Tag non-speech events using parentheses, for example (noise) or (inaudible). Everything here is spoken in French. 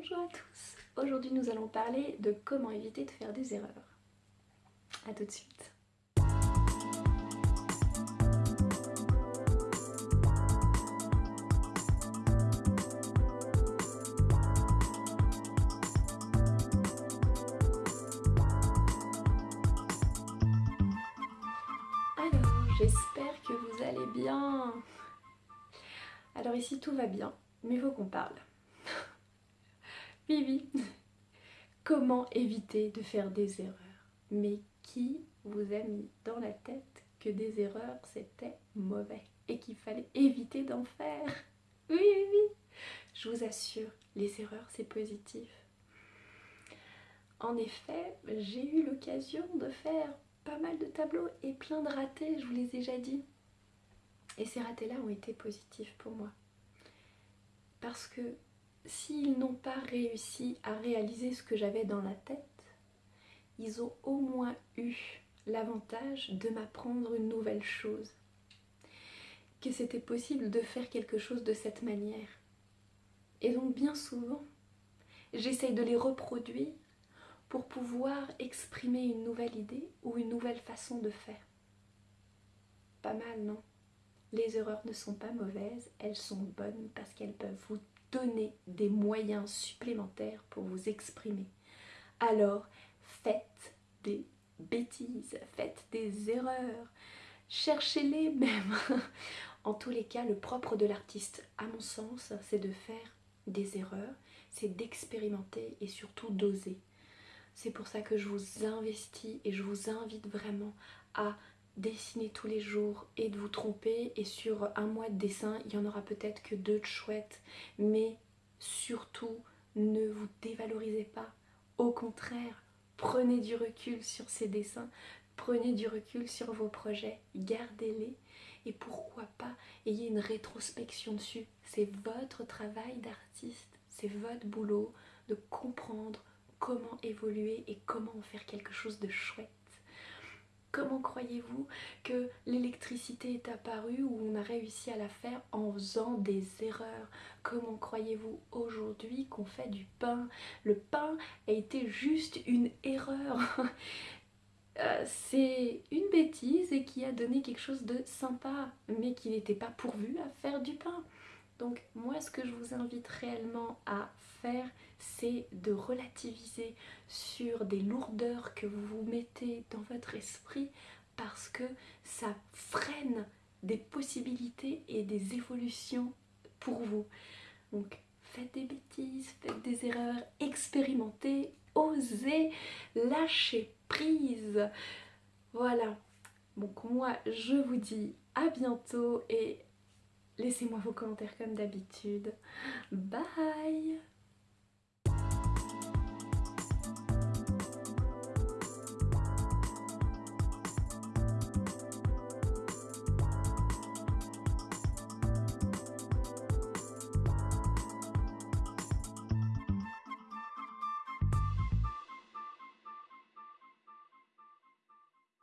Bonjour à tous Aujourd'hui nous allons parler de comment éviter de faire des erreurs. A tout de suite Alors, j'espère que vous allez bien Alors ici tout va bien, mais il faut qu'on parle. Oui, Comment éviter de faire des erreurs? Mais qui vous a mis dans la tête que des erreurs c'était mauvais et qu'il fallait éviter d'en faire? Oui, oui, oui Je vous assure, les erreurs c'est positif. En effet, j'ai eu l'occasion de faire pas mal de tableaux et plein de ratés, je vous les ai déjà dit. Et ces ratés-là ont été positifs pour moi. Parce que s'ils n'ont pas réussi à réaliser ce que j'avais dans la tête, ils ont au moins eu l'avantage de m'apprendre une nouvelle chose. Que c'était possible de faire quelque chose de cette manière. Et donc bien souvent, j'essaye de les reproduire pour pouvoir exprimer une nouvelle idée ou une nouvelle façon de faire. Pas mal, non? Les erreurs ne sont pas mauvaises, elles sont bonnes parce qu'elles peuvent vous donner des moyens supplémentaires pour vous exprimer. Alors, faites des bêtises, faites des erreurs, cherchez-les même. (laughs) en tous les cas, le propre de l'artiste, à mon sens, c'est de faire des erreurs, c'est d'expérimenter et surtout d'oser. C'est pour ça que je vous investis et je vous invite vraiment à dessiner tous les jours et de vous tromper. Et sur un mois de dessin il y en aura peut-être que deux de chouettes. Mais surtout ne vous dévalorisez pas. Au contraire prenez du recul sur ces dessins. Prenez du recul sur vos projets. Gardez-les. Et pourquoi pas ayez une rétrospection dessus. C'est votre travail d'artiste. C'est votre boulot de comprendre comment évoluer et comment en faire quelque chose de chouette Comment croyez-vous que l'électricité est apparue ou on a réussi à la faire en faisant des erreurs? Comment croyez-vous aujourd'hui qu'on fait du pain? Le pain a été juste une erreur. (laughs) Euh, c'est une bêtise et qui a donné quelque chose de sympa, mais qui n'était pas pourvu à faire du pain. Donc moi ce que je vous invite réellement à faire c'est de relativiser sur des lourdeurs que vous vous mettez dans votre esprit parce que ça freine des possibilités et des évolutions pour vous. Donc faites des bêtises, faites des erreurs, expérimentez, osez, lâchez prise. Voilà. Donc moi je vous dis à bientôt et Laissez-moi vos commentaires comme d'habitude. Bye